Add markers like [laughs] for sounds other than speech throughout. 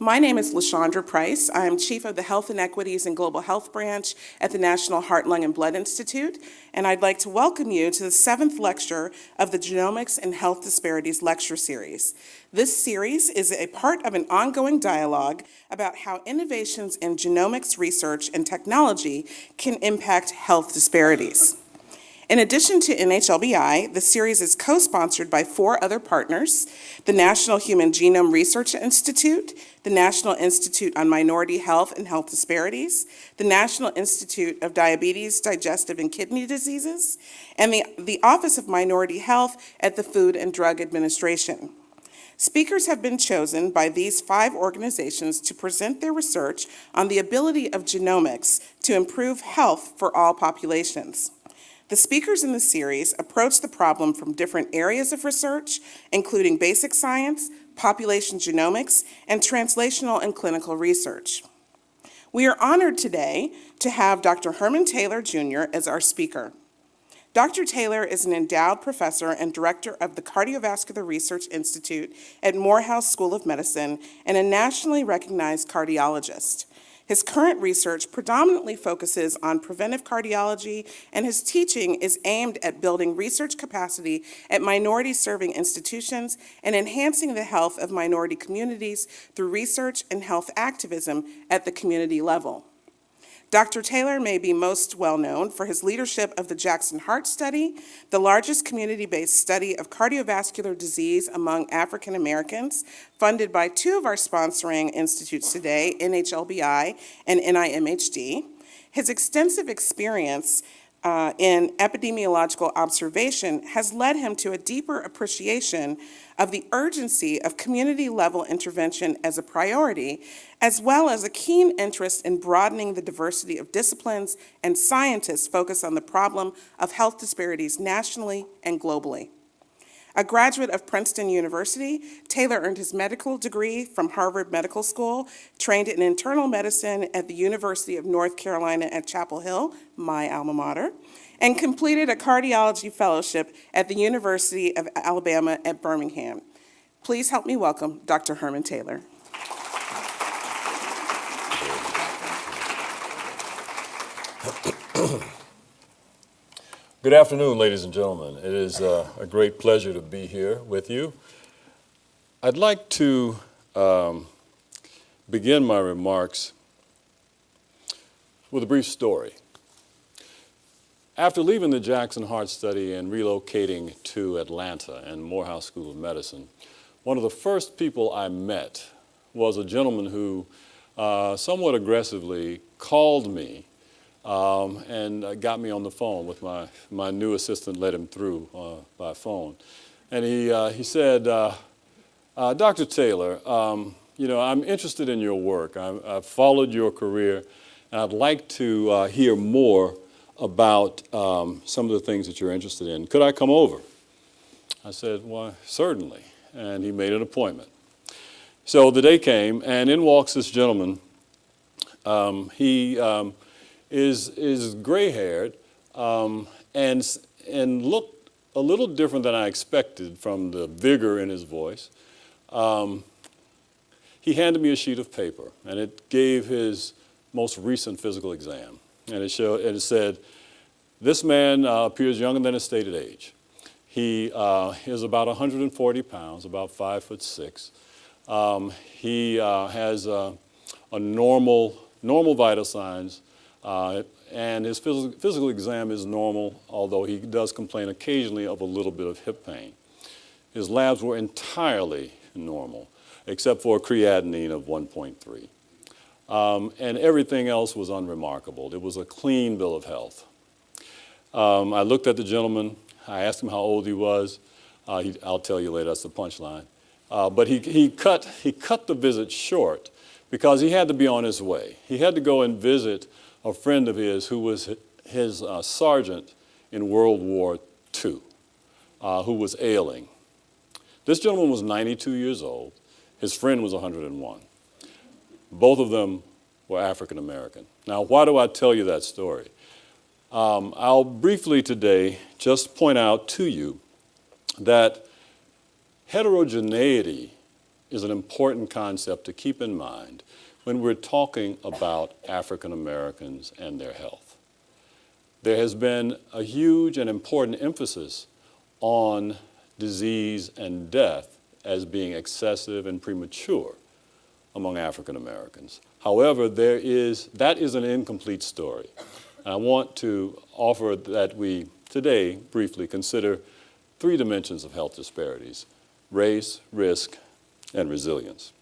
My name is LeShawndra Price. I am Chief of the Health Inequities and Global Health Branch at the National Heart, Lung, and Blood Institute, and I'd like to welcome you to the seventh lecture of the Genomics and Health Disparities Lecture Series. This series is a part of an ongoing dialogue about how innovations in genomics research and technology can impact health disparities. In addition to NHLBI, the series is co-sponsored by four other partners, the National Human Genome Research Institute, the National Institute on Minority Health and Health Disparities, the National Institute of Diabetes, Digestive and Kidney Diseases, and the, the Office of Minority Health at the Food and Drug Administration. Speakers have been chosen by these five organizations to present their research on the ability of genomics to improve health for all populations. The speakers in the series approach the problem from different areas of research, including basic science, population genomics, and translational and clinical research. We are honored today to have Dr. Herman Taylor Jr. as our speaker. Dr. Taylor is an endowed professor and director of the Cardiovascular Research Institute at Morehouse School of Medicine and a nationally recognized cardiologist. His current research predominantly focuses on preventive cardiology, and his teaching is aimed at building research capacity at minority-serving institutions and enhancing the health of minority communities through research and health activism at the community level. Dr. Taylor may be most well known for his leadership of the Jackson Heart Study, the largest community-based study of cardiovascular disease among African Americans, funded by two of our sponsoring institutes today, NHLBI and NIMHD. His extensive experience uh, in epidemiological observation has led him to a deeper appreciation of the urgency of community-level intervention as a priority, as well as a keen interest in broadening the diversity of disciplines and scientists focused on the problem of health disparities nationally and globally. A graduate of Princeton University, Taylor earned his medical degree from Harvard Medical School, trained in internal medicine at the University of North Carolina at Chapel Hill, my alma mater, and completed a cardiology fellowship at the University of Alabama at Birmingham. Please help me welcome Dr. Herman Taylor. Good afternoon, ladies and gentlemen. It is uh, a great pleasure to be here with you. I'd like to um, begin my remarks with a brief story. After leaving the Jackson Heart Study and relocating to Atlanta and Morehouse School of Medicine, one of the first people I met was a gentleman who uh, somewhat aggressively called me um, and uh, got me on the phone with my, my new assistant, let him through uh, by phone. And he, uh, he said, uh, uh, Dr. Taylor, um, you know, I'm interested in your work. i have followed your career, and I'd like to hear more about um, some of the things that you're interested in. Could I come over? I said, well, certainly. And he made an appointment. So the day came, and in walks this gentleman. Um, he um, is, is gray-haired um, and, and looked a little different than I expected from the vigor in his voice. Um, he handed me a sheet of paper, and it gave his most recent physical exam. And it, showed, and it said, this man uh, appears younger than his stated age. He uh, is about 140 pounds, about five foot six. Um, he uh, has a normal, normal vital signs, uh, and his phys physical exam is normal, although he does complain occasionally of a little bit of hip pain. His labs were entirely normal, except for creatinine of 1.3. Um, and everything else was unremarkable. It was a clean bill of health. Um, I looked at the gentleman. I asked him how old he was. Uh, he, I'll tell you later, that's the punchline. Uh, but he, he, cut, he cut the visit short because he had to be on his way. He had to go and visit a friend of his who was his uh, sergeant in World War II, uh, who was ailing. This gentleman was 92 years old. His friend was 101. Both of them were African American. Now, why do I tell you that story? Um, I'll briefly today just point out to you that heterogeneity is an important concept to keep in mind when we're talking about African Americans and their health. There has been a huge and important emphasis on disease and death as being excessive and premature among African Americans. However, there is, that is an incomplete story. And I want to offer that we today briefly consider three dimensions of health disparities, race, risk, and resilience.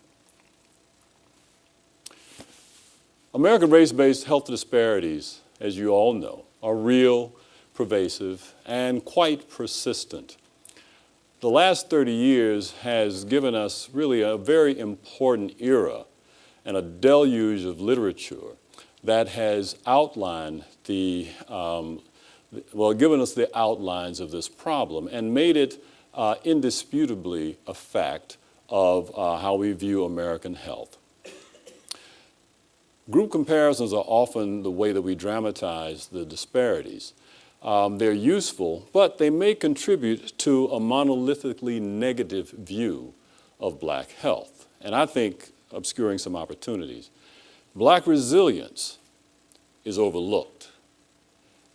American race-based health disparities, as you all know, are real, pervasive, and quite persistent. The last 30 years has given us really a very important era and a deluge of literature that has outlined the, um, well, given us the outlines of this problem and made it uh, indisputably a fact of uh, how we view American health. Group comparisons are often the way that we dramatize the disparities. Um, they're useful, but they may contribute to a monolithically negative view of black health, and I think obscuring some opportunities. Black resilience is overlooked,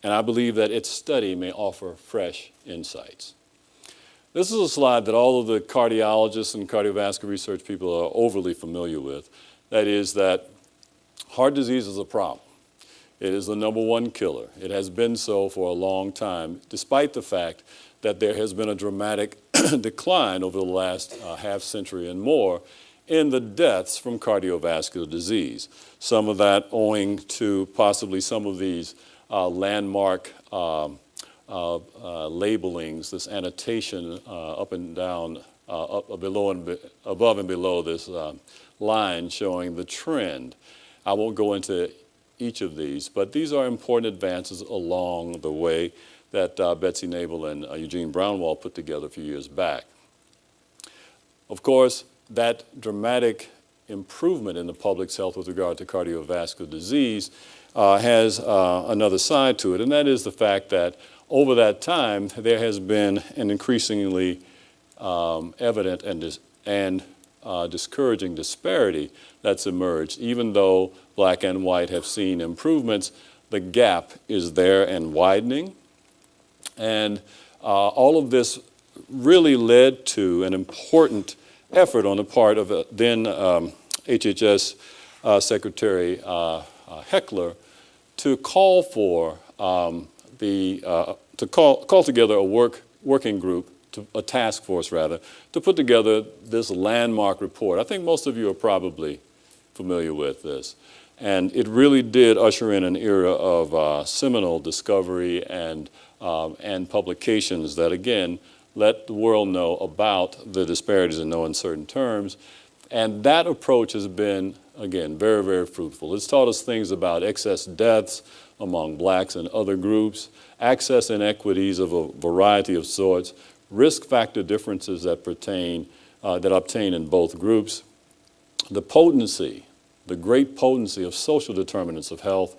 and I believe that its study may offer fresh insights. This is a slide that all of the cardiologists and cardiovascular research people are overly familiar with. That is that heart disease is a problem. It is the number one killer. It has been so for a long time, despite the fact that there has been a dramatic [clears throat] decline over the last uh, half century and more in the deaths from cardiovascular disease. Some of that owing to possibly some of these uh, landmark um, uh, uh, labelings, this annotation uh, up and down, uh, up below and be above and below this line showing the trend. I won't go into each of these, but these are important advances along the way that uh, Betsy Nabel and uh, Eugene Braunwald put together a few years back. Of course, that dramatic improvement in the public's health with regard to cardiovascular disease uh, has uh, another side to it, and that is the fact that over that time, there has been an increasingly um, evident and, and uh, discouraging disparity that's emerged. Even though black and white have seen improvements, the gap is there and widening. And uh, all of this really led to an important effort on the part of uh, then um, HHS uh, Secretary uh, uh, Heckler to call for um, the, to call, call together a work, working group to, a task force rather, to put together this landmark report. I think most of you are probably familiar with this. And it really did usher in an era of uh, seminal discovery and, um, and publications that, again, let the world know about the disparities in no uncertain terms. And that approach has been, again, very, very fruitful. It's taught us things about excess deaths among blacks and other groups, access inequities of a variety of sorts, risk factor differences that pertain, uh, that obtain in both groups, the potency, the great potency of social determinants of health,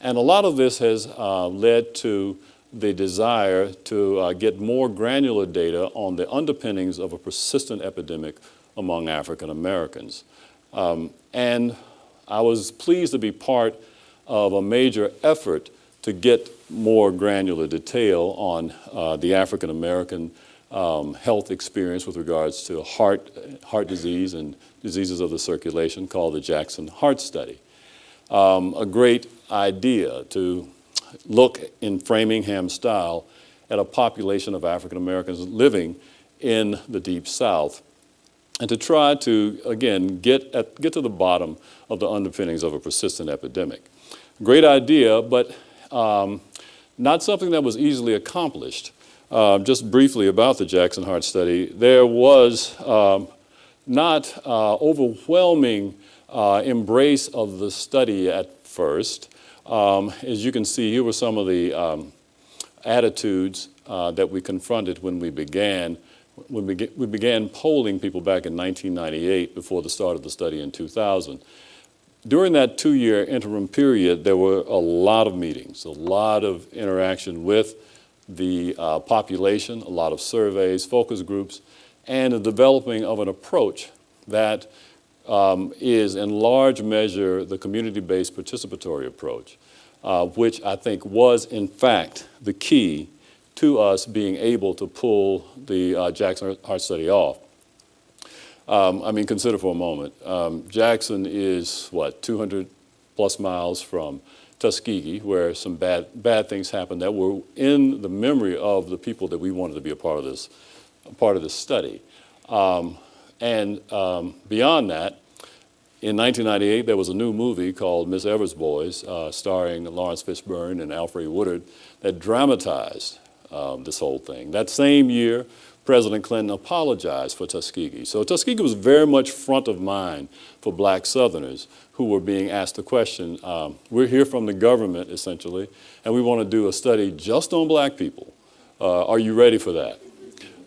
and a lot of this has uh, led to the desire to uh, get more granular data on the underpinnings of a persistent epidemic among African Americans. Um, and I was pleased to be part of a major effort to get more granular detail on uh, the African American um, health experience with regards to heart, heart disease and diseases of the circulation called the Jackson Heart Study. Um, a great idea to look in Framingham style at a population of African Americans living in the Deep South and to try to, again, get, at, get to the bottom of the underpinnings of a persistent epidemic. Great idea, but um, not something that was easily accomplished. Uh, just briefly about the Jackson Heart Study, there was um, not uh, overwhelming uh, embrace of the study at first. Um, as you can see, here were some of the um, attitudes uh, that we confronted when we began when we, we began polling people back in 1998 before the start of the study in 2000. During that two-year interim period, there were a lot of meetings, a lot of interaction with the uh, population, a lot of surveys, focus groups, and the developing of an approach that um, is in large measure the community-based participatory approach, uh, which I think was in fact the key to us being able to pull the uh, Jackson Heart Study off. Um, I mean, consider for a moment, um, Jackson is, what, 200 plus miles from Tuskegee, where some bad, bad things happened that were in the memory of the people that we wanted to be a part of this, part of this study. Um, and um, beyond that, in 1998, there was a new movie called Miss Evers Boys, uh, starring Laurence Fishburne and Alfre Woodard, that dramatized um, this whole thing. That same year, President Clinton apologized for Tuskegee. So Tuskegee was very much front of mind for black Southerners who were being asked the question, um, we're here from the government essentially, and we want to do a study just on black people. Uh, are you ready for that?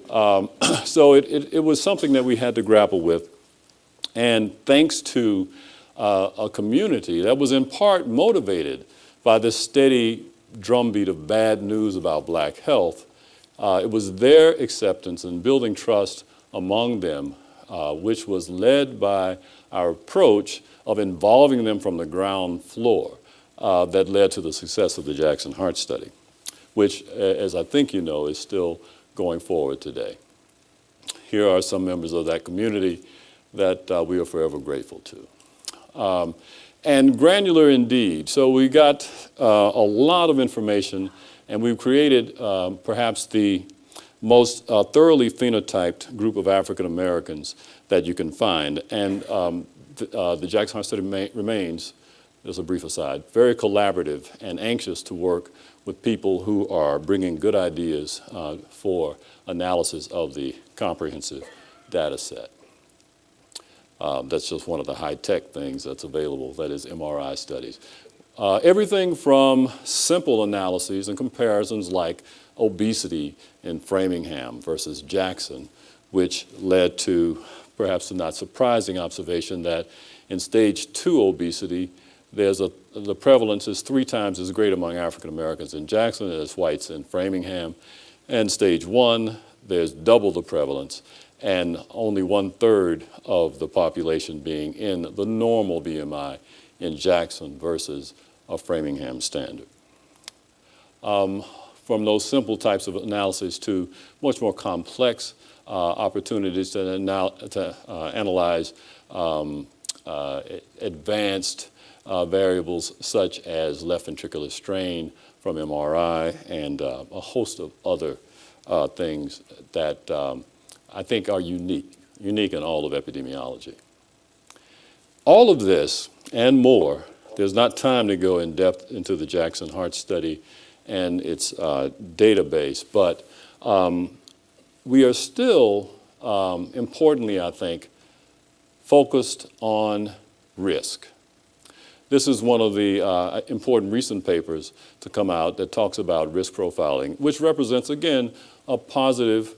Um, [clears throat] so it, it, it, was something that we had to grapple with. And thanks to uh, a community that was in part motivated by this steady drumbeat of bad news about black health, uh, it was their acceptance and building trust among them, uh, which was led by our approach of involving them from the ground floor uh, that led to the success of the Jackson Heart Study, which, as I think you know, is still going forward today. Here are some members of that community that uh, we are forever grateful to. Um, and granular indeed. So we got uh, a lot of information and we've created um, perhaps the most uh, thoroughly phenotyped group of African Americans that you can find. And um, th uh, the Jackson Heart Study remains, as a brief aside, very collaborative and anxious to work with people who are bringing good ideas uh, for analysis of the comprehensive data set. Um, that's just one of the high-tech things that's available, that is MRI studies. Uh, everything from simple analyses and comparisons like obesity in Framingham versus Jackson, which led to perhaps the not surprising observation that in stage two obesity, there's a, the prevalence is three times as great among African Americans in Jackson as whites in Framingham. And stage one, there's double the prevalence and only one third of the population being in the normal BMI in Jackson versus a Framingham standard. Um, from those simple types of analysis to much more complex uh, opportunities to, anal to uh, analyze um, uh, advanced uh, variables such as left ventricular strain from MRI and uh, a host of other uh, things that um, I think are unique, unique in all of epidemiology. All of this and more there's not time to go in depth into the Jackson Heart Study and its uh, database, but um, we are still, um, importantly, I think, focused on risk. This is one of the uh, important recent papers to come out that talks about risk profiling, which represents, again, a positive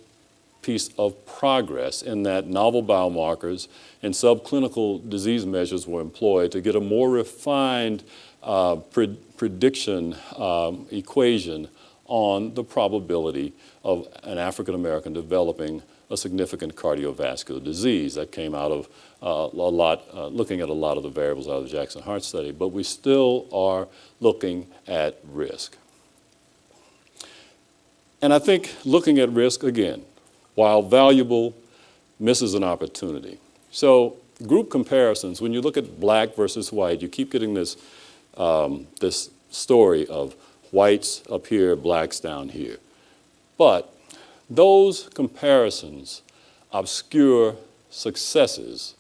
piece of progress in that novel biomarkers and subclinical disease measures were employed to get a more refined uh, pre prediction um, equation on the probability of an African American developing a significant cardiovascular disease. That came out of uh, a lot, uh, looking at a lot of the variables out of the Jackson Heart Study, but we still are looking at risk. And I think looking at risk, again, while valuable, misses an opportunity. So group comparisons, when you look at black versus white, you keep getting this, um, this story of whites up here, blacks down here. But those comparisons obscure successes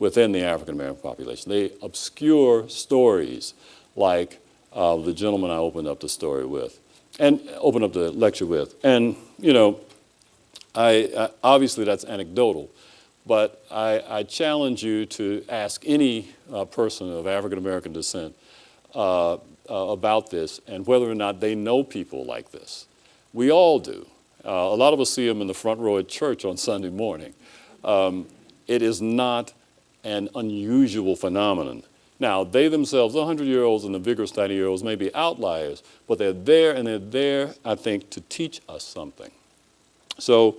within the African American population. They obscure stories like uh, the gentleman I opened up the story with, and opened up the lecture with. And, you know, I, uh, obviously that's anecdotal, but I, I, challenge you to ask any uh, person of African American descent uh, uh, about this and whether or not they know people like this. We all do. Uh, a lot of us see them in the front row at church on Sunday morning. Um, it is not an unusual phenomenon. Now, they themselves, the 100-year-olds and the vigorous 90-year-olds may be outliers, but they're there and they're there, I think, to teach us something. So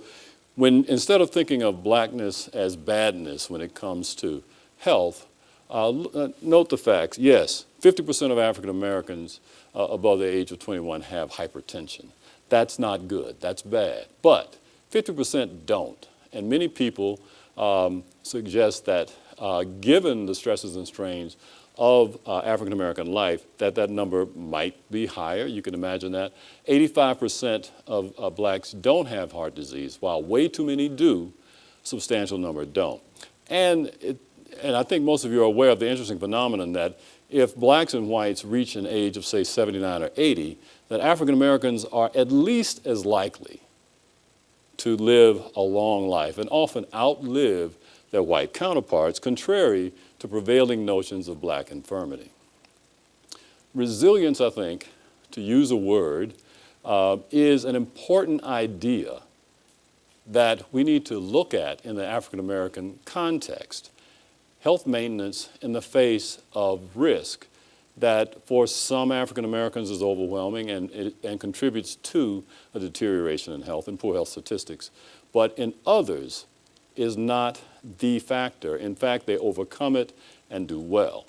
when instead of thinking of blackness as badness when it comes to health, uh, uh, note the facts. Yes, 50% of African Americans uh, above the age of 21 have hypertension. That's not good. That's bad. But 50% don't. And many people um, suggest that uh, given the stresses and strains of uh, African American life, that that number might be higher. You can imagine that. 85% of uh, blacks don't have heart disease, while way too many do, substantial number don't. And, it, and I think most of you are aware of the interesting phenomenon that if blacks and whites reach an age of, say, 79 or 80, that African Americans are at least as likely to live a long life and often outlive their white counterparts, contrary to prevailing notions of black infirmity. Resilience, I think, to use a word, uh, is an important idea that we need to look at in the African American context. Health maintenance in the face of risk that for some African Americans is overwhelming and, and contributes to a deterioration in health and poor health statistics, but in others is not the factor. In fact, they overcome it and do well.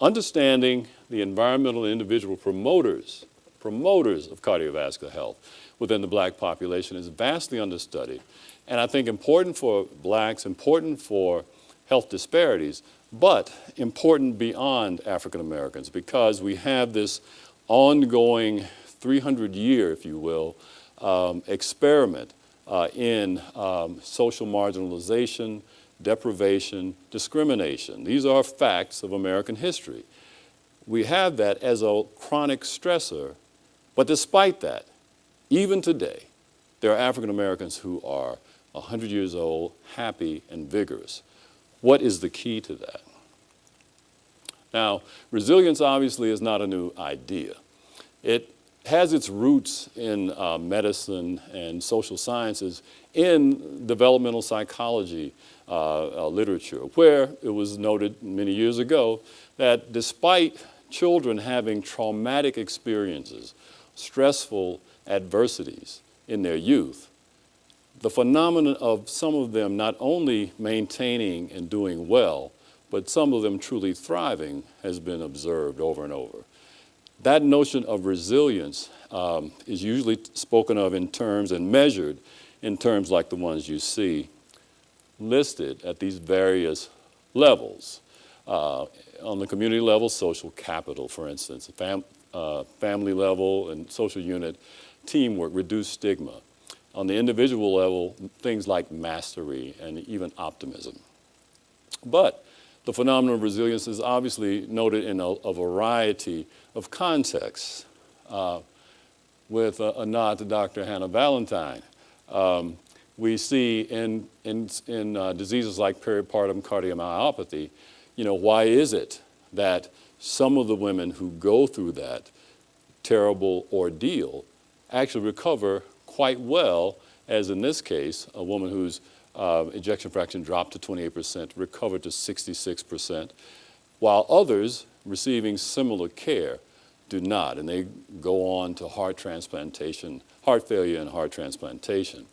Understanding the environmental and individual promoters, promoters of cardiovascular health within the black population is vastly understudied. And I think important for blacks, important for health disparities, but important beyond African Americans because we have this ongoing 300 year, if you will, um, experiment uh, in um, social marginalization, deprivation, discrimination. These are facts of American history. We have that as a chronic stressor, but despite that, even today, there are African Americans who are 100 years old, happy and vigorous. What is the key to that? Now, resilience obviously is not a new idea. It has its roots in uh, medicine and social sciences in developmental psychology uh, uh, literature, where it was noted many years ago that despite children having traumatic experiences, stressful adversities in their youth, the phenomenon of some of them not only maintaining and doing well, but some of them truly thriving has been observed over and over. That notion of resilience um, is usually spoken of in terms and measured in terms like the ones you see listed at these various levels. Uh, on the community level, social capital, for instance, fam uh, family level and social unit, teamwork, reduced stigma on the individual level, things like mastery and even optimism. But the phenomenon of resilience is obviously noted in a, a variety of contexts. Uh, with a, a, nod to Dr. Hannah Valantine, um, we see in, in, in uh, diseases like peripartum cardiomyopathy, you know, why is it that some of the women who go through that terrible ordeal actually recover quite well, as in this case, a woman whose uh, ejection fraction dropped to 28%, recovered to 66%, while others receiving similar care do not, and they go on to heart transplantation, heart failure and heart transplantation.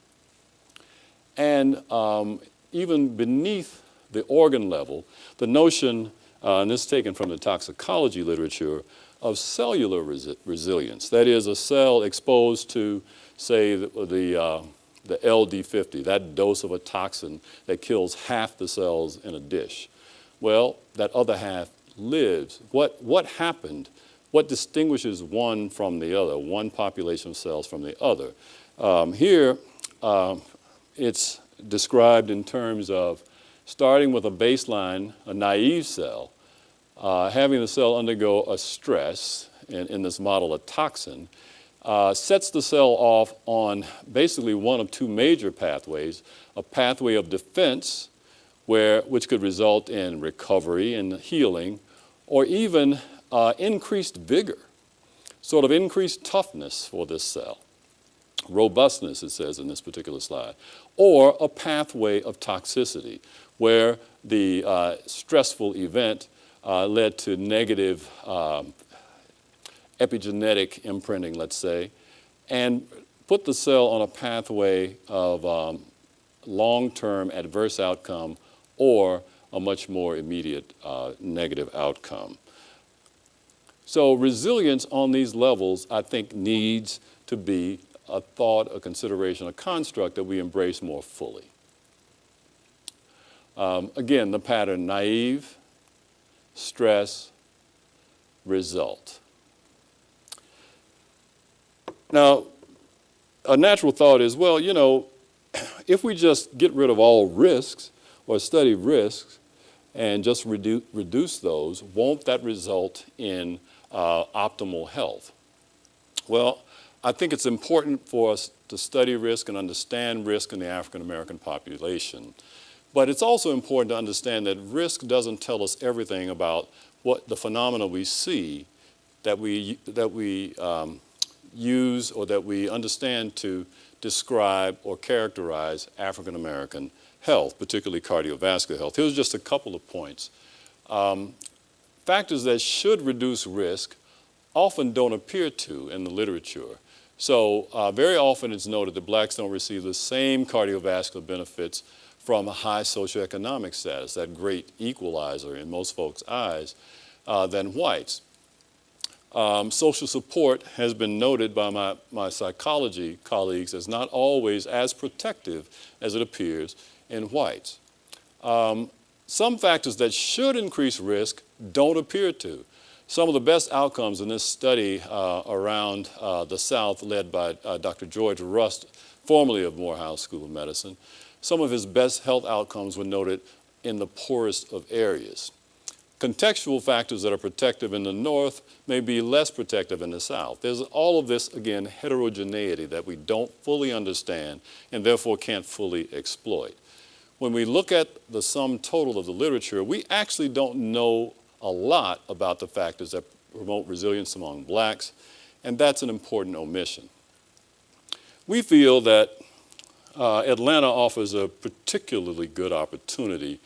And um, even beneath the organ level, the notion, uh, and this is taken from the toxicology literature, of cellular resi resilience. That is, a cell exposed to say, the, the, uh, the LD50, that dose of a toxin that kills half the cells in a dish. Well, that other half lives. What, what happened? What distinguishes one from the other, one population of cells from the other? Um, here, um, it's described in terms of starting with a baseline, a naive cell, uh, having the cell undergo a stress, in, in this model a toxin, uh, sets the cell off on basically one of two major pathways, a pathway of defense, where, which could result in recovery and healing, or even uh, increased vigor, sort of increased toughness for this cell, robustness, it says in this particular slide, or a pathway of toxicity, where the uh, stressful event uh, led to negative um, epigenetic imprinting, let's say, and put the cell on a pathway of um, long-term adverse outcome or a much more immediate uh, negative outcome. So resilience on these levels, I think, needs to be a thought, a consideration, a construct that we embrace more fully. Um, again, the pattern naive, stress, result. Now, a natural thought is, well, you know, [clears throat] if we just get rid of all risks or study risks and just redu reduce those, won't that result in uh, optimal health? Well, I think it's important for us to study risk and understand risk in the African American population. But it's also important to understand that risk doesn't tell us everything about what the phenomena we see that we, that we um, use or that we understand to describe or characterize African American health, particularly cardiovascular health. Here's just a couple of points. Um, factors that should reduce risk often don't appear to in the literature. So uh, very often it's noted that blacks don't receive the same cardiovascular benefits from a high socioeconomic status, that great equalizer in most folks' eyes, uh, than whites. Um, social support has been noted by my, my psychology colleagues as not always as protective as it appears in whites. Um, some factors that should increase risk don't appear to. Some of the best outcomes in this study uh, around uh, the South led by uh, Dr. George Rust, formerly of Morehouse School of Medicine, some of his best health outcomes were noted in the poorest of areas. Contextual factors that are protective in the North may be less protective in the South. There's all of this, again, heterogeneity that we don't fully understand and therefore can't fully exploit. When we look at the sum total of the literature, we actually don't know a lot about the factors that promote resilience among blacks, and that's an important omission. We feel that uh, Atlanta offers a particularly good opportunity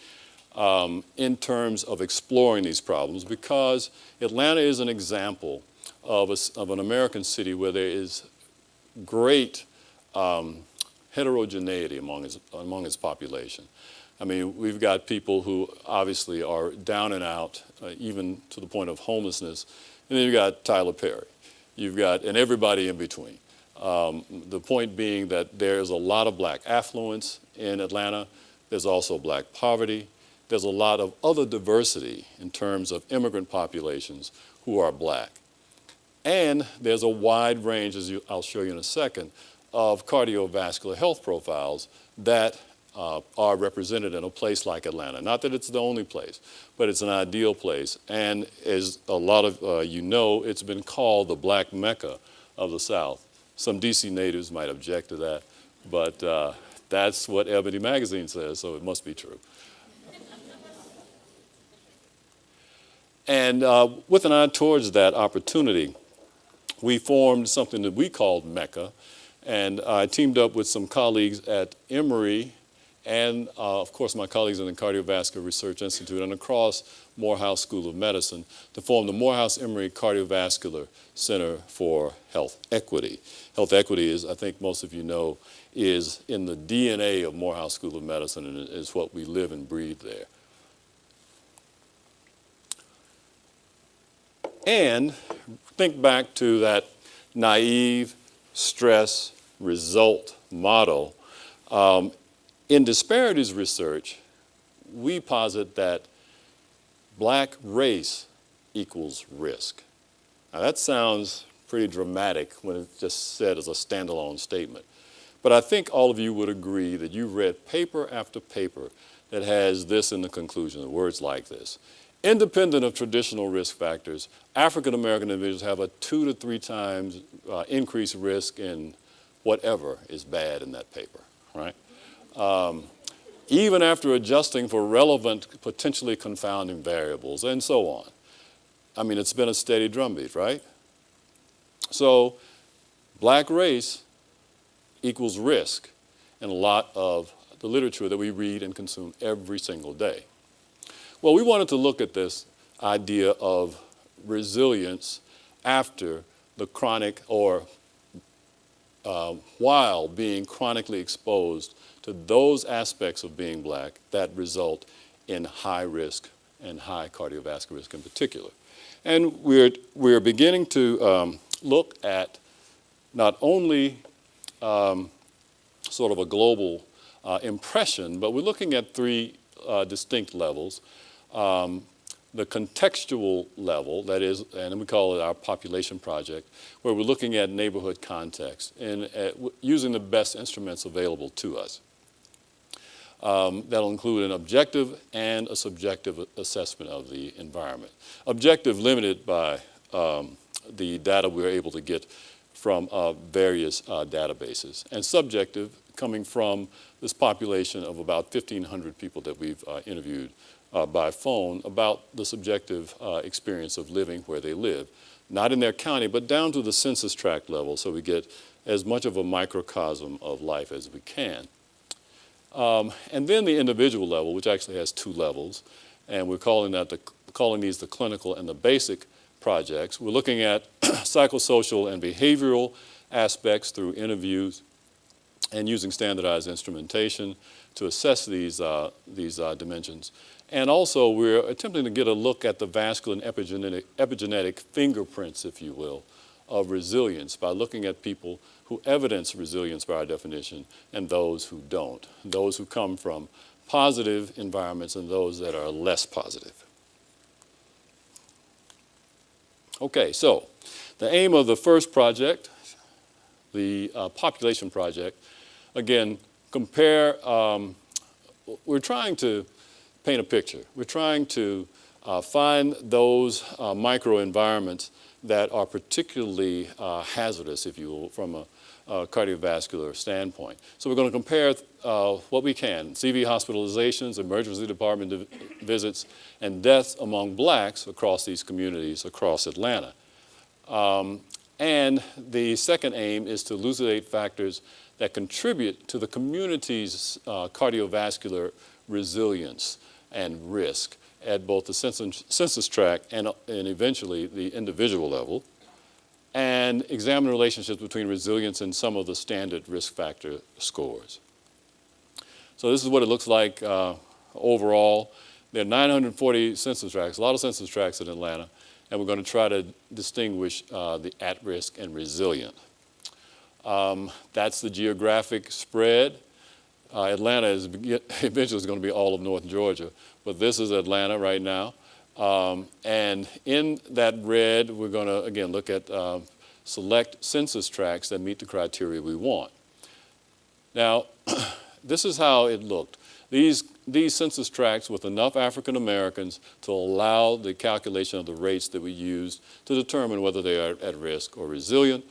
um, in terms of exploring these problems because Atlanta is an example of, a, of an American city where there is great um, heterogeneity among its, among its population. I mean, we've got people who obviously are down and out, uh, even to the point of homelessness. And then you've got Tyler Perry. You've got, and everybody in between. Um, the point being that there's a lot of black affluence in Atlanta. There's also black poverty. There's a lot of other diversity in terms of immigrant populations who are black. And there's a wide range, as you, I'll show you in a second, of cardiovascular health profiles that uh, are represented in a place like Atlanta. Not that it's the only place, but it's an ideal place. And as a lot of uh, you know, it's been called the black mecca of the South. Some DC natives might object to that, but uh, that's what Ebony Magazine says, so it must be true. and uh, with an eye towards that opportunity, we formed something that we called Mecca, and I teamed up with some colleagues at Emory and uh, of course my colleagues in the Cardiovascular Research Institute and across Morehouse School of Medicine to form the Morehouse Emory Cardiovascular Center for Health Equity. Health equity is, I think most of you know, is in the DNA of Morehouse School of Medicine and is what we live and breathe there. And think back to that naive stress result model. Um, in disparities research, we posit that black race equals risk. Now that sounds pretty dramatic when it's just said as a standalone statement. But I think all of you would agree that you've read paper after paper that has this in the conclusion, words like this. Independent of traditional risk factors, African American individuals have a two to three times uh, increased risk in whatever is bad in that paper, right? Um, even after adjusting for relevant, potentially confounding variables, and so on. I mean, it's been a steady drumbeat, right? So, black race equals risk in a lot of the literature that we read and consume every single day. Well, we wanted to look at this idea of resilience after the chronic or uh, while being chronically exposed to those aspects of being black that result in high risk and high cardiovascular risk in particular. And we're, we're beginning to um, look at not only um, sort of a global uh, impression, but we're looking at three uh, distinct levels. Um, the contextual level, that is, and we call it our population project, where we're looking at neighborhood context and uh, using the best instruments available to us. Um, that'll include an objective and a subjective assessment of the environment. Objective limited by um, the data we're able to get from uh, various uh, databases, and subjective coming from this population of about 1,500 people that we've uh, interviewed uh, by phone about the subjective uh, experience of living where they live, not in their county, but down to the census tract level so we get as much of a microcosm of life as we can. Um, and then the individual level, which actually has two levels, and we're calling, that the, calling these the clinical and the basic projects. We're looking at [clears throat] psychosocial and behavioral aspects through interviews and using standardized instrumentation to assess these, uh, these uh, dimensions. And also we're attempting to get a look at the vascular and epigenetic, epigenetic fingerprints, if you will, of resilience by looking at people who evidence resilience by our definition and those who don't, those who come from positive environments and those that are less positive. Okay, so the aim of the first project, the uh, population project, again, compare, um, we're trying to paint a picture. We're trying to uh, find those uh, microenvironments that are particularly uh, hazardous, if you will, from a, a, cardiovascular standpoint. So we're going to compare uh, what we can, CV hospitalizations, emergency department visits, and deaths among blacks across these communities across Atlanta. Um, and the second aim is to elucidate factors that contribute to the community's uh, cardiovascular resilience and risk at both the census, census tract and, and eventually the individual level, and examine the relationships between resilience and some of the standard risk factor scores. So this is what it looks like uh, overall. There are 940 census tracts, a lot of census tracts in Atlanta, and we're going to try to distinguish uh, the at-risk and resilient. Um, that's the geographic spread. Uh, Atlanta is [laughs] eventually going to be all of North Georgia, but this is Atlanta right now. Um, and in that red, we're going to, again, look at uh, select census tracts that meet the criteria we want. Now, [clears throat] this is how it looked. These, these census tracts with enough African Americans to allow the calculation of the rates that we used to determine whether they are at risk or resilient.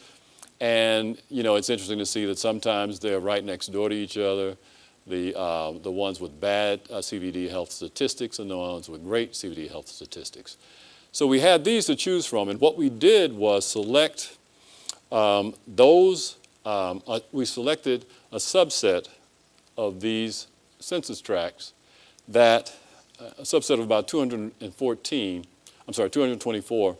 And, you know, it's interesting to see that sometimes they're right next door to each other the, uh, the ones with bad uh, CVD health statistics and the ones with great CVD health statistics. So we had these to choose from, and what we did was select um, those, um, uh, we selected a subset of these census tracts that, uh, a subset of about 214, I'm sorry, 224,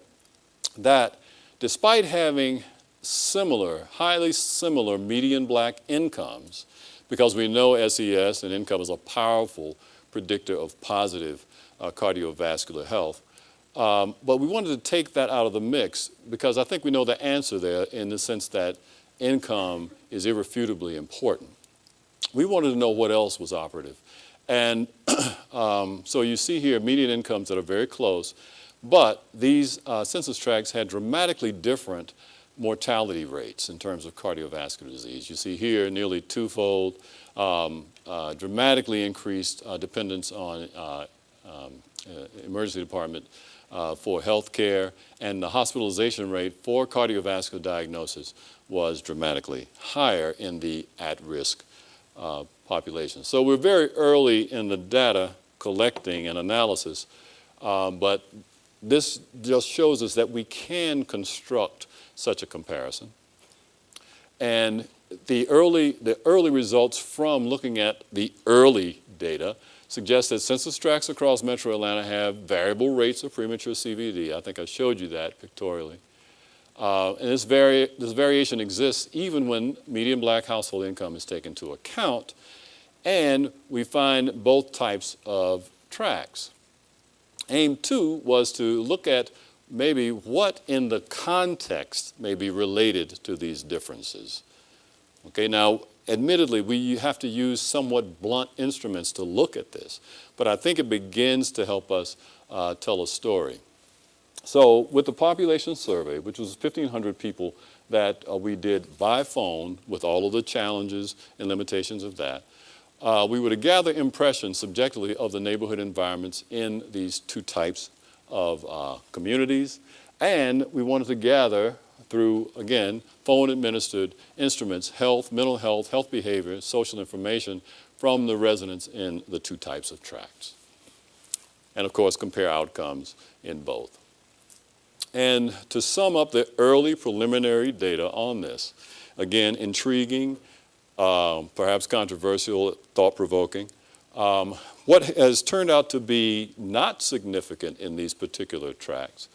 that despite having similar, highly similar median black incomes, because we know SES and income is a powerful predictor of positive uh, cardiovascular health. Um, but we wanted to take that out of the mix because I think we know the answer there in the sense that income is irrefutably important. We wanted to know what else was operative. And [clears throat] um, so you see here median incomes that are very close, but these uh, census tracts had dramatically different mortality rates in terms of cardiovascular disease. You see here nearly twofold, um, uh, dramatically increased uh, dependence on uh, um, uh, emergency department uh, for health care, and the hospitalization rate for cardiovascular diagnosis was dramatically higher in the at-risk uh, population. So we're very early in the data collecting and analysis, but this just shows us that we can construct such a comparison. And the early, the early results from looking at the early data suggest that census tracts across metro Atlanta have variable rates of premature CVD. I think I showed you that pictorially. Uh, and this, vari this variation exists even when median black household income is taken into account. And we find both types of tracks. Aim two was to look at maybe what in the context may be related to these differences. Okay, now admittedly we have to use somewhat blunt instruments to look at this, but I think it begins to help us uh, tell a story. So with the population survey, which was 1,500 people that uh, we did by phone with all of the challenges and limitations of that, uh, we would gather impressions subjectively of the neighborhood environments in these two types of uh, communities. And we wanted to gather through, again, phone administered instruments, health, mental health, health behavior, social information from the residents in the two types of tracts. And of course, compare outcomes in both. And to sum up the early preliminary data on this, again, intriguing, um, perhaps controversial, thought-provoking. Um, what has turned out to be not significant in these particular tracks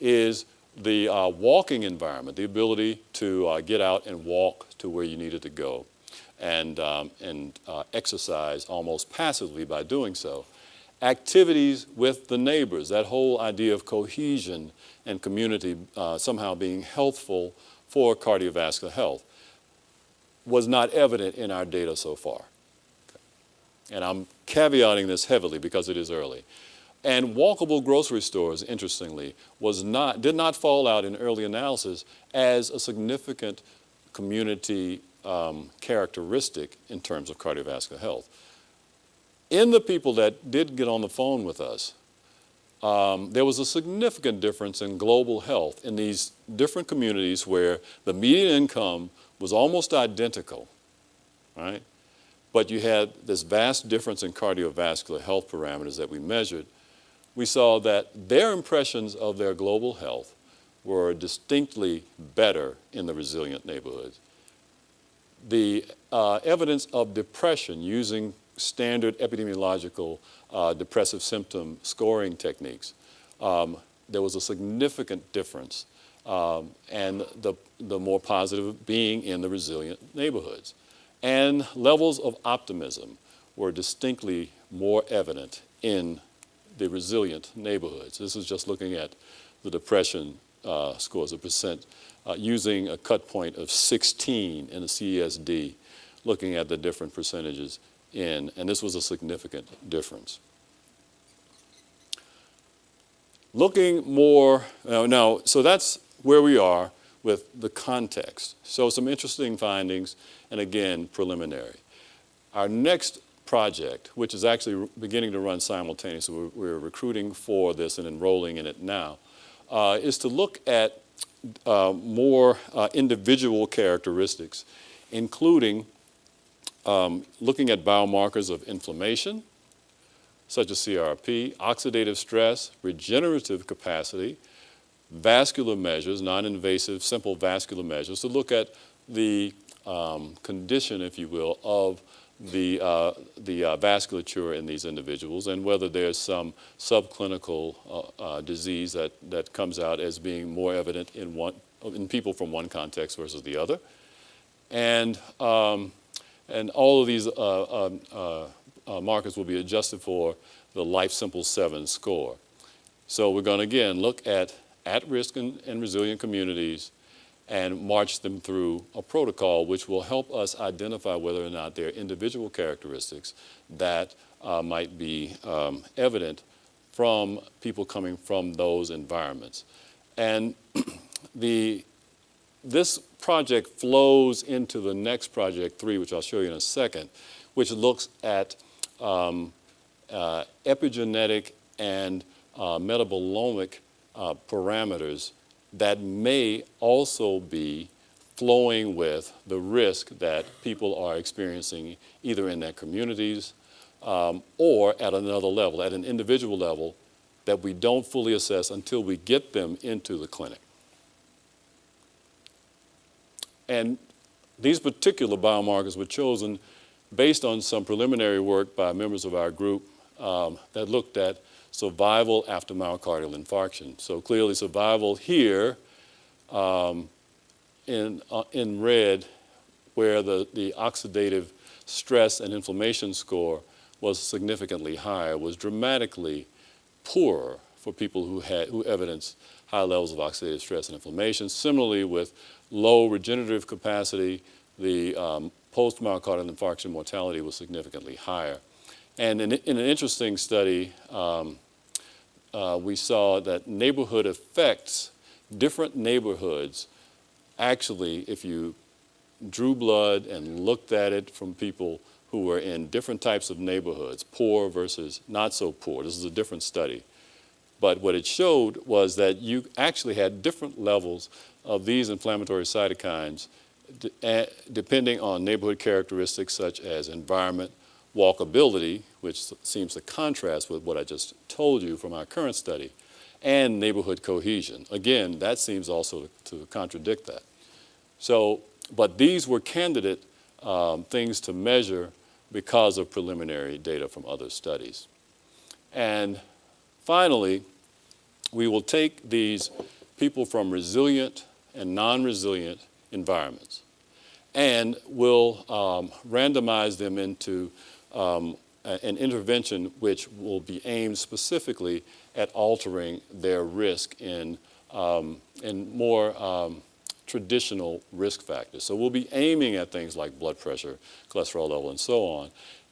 is the uh, walking environment, the ability to uh, get out and walk to where you needed to go and, um, and uh, exercise almost passively by doing so. Activities with the neighbors, that whole idea of cohesion and community uh, somehow being healthful for cardiovascular health was not evident in our data so far. And I'm caveating this heavily because it is early. And walkable grocery stores, interestingly, was not, did not fall out in early analysis as a significant community um, characteristic in terms of cardiovascular health. In the people that did get on the phone with us, um, there was a significant difference in global health in these different communities where the median income was almost identical, right? But you had this vast difference in cardiovascular health parameters that we measured. We saw that their impressions of their global health were distinctly better in the resilient neighborhoods. The uh, evidence of depression using standard epidemiological uh, depressive symptom scoring techniques, um, there was a significant difference um, and the, the more positive being in the resilient neighborhoods. And levels of optimism were distinctly more evident in the resilient neighborhoods. This is just looking at the depression uh, scores, a percent, uh, using a cut point of 16 in the CESD, looking at the different percentages in, and this was a significant difference. Looking more, uh, now, so that's where we are with the context. So some interesting findings, and again, preliminary. Our next project, which is actually beginning to run simultaneously, we're, recruiting for this and enrolling in it now, uh, is to look at uh, more uh, individual characteristics, including um, looking at biomarkers of inflammation, such as CRP, oxidative stress, regenerative capacity, vascular measures, non-invasive, simple vascular measures to look at the um, condition, if you will, of the, uh, the uh, vasculature in these individuals and whether there's some subclinical uh, uh, disease that, that comes out as being more evident in, one, in people from one context versus the other. And, um, and all of these uh, um, uh, markers will be adjusted for the Life Simple 7 score. So we're going to again look at at-risk and, and resilient communities and march them through a protocol which will help us identify whether or not there are individual characteristics that uh, might be um, evident from people coming from those environments. And [clears throat] the, this project flows into the next project three, which I'll show you in a second, which looks at um, uh, epigenetic and uh, metabolomic uh, parameters that may also be flowing with the risk that people are experiencing either in their communities um, or at another level, at an individual level that we don't fully assess until we get them into the clinic. And these particular biomarkers were chosen based on some preliminary work by members of our group um, that looked at survival after myocardial infarction. So clearly survival here um, in, uh, in red where the, the oxidative stress and inflammation score was significantly higher, was dramatically poorer for people who had who evidenced high levels of oxidative stress and inflammation. Similarly, with low regenerative capacity, the um, post-myocardial infarction mortality was significantly higher. And in, in an interesting study, um, uh, we saw that neighborhood effects, different neighborhoods, actually, if you drew blood and looked at it from people who were in different types of neighborhoods, poor versus not so poor. This is a different study. But what it showed was that you actually had different levels of these inflammatory cytokines eh, depending on neighborhood characteristics such as environment, walkability, which seems to contrast with what I just told you from our current study, and neighborhood cohesion. Again, that seems also to, contradict that. So, but these were candidate um, things to measure because of preliminary data from other studies. And finally, we will take these people from resilient and non-resilient environments and we'll um, randomize them into um, an intervention which will be aimed specifically at altering their risk in, um, in more um, traditional risk factors. So we'll be aiming at things like blood pressure, cholesterol level, and so on,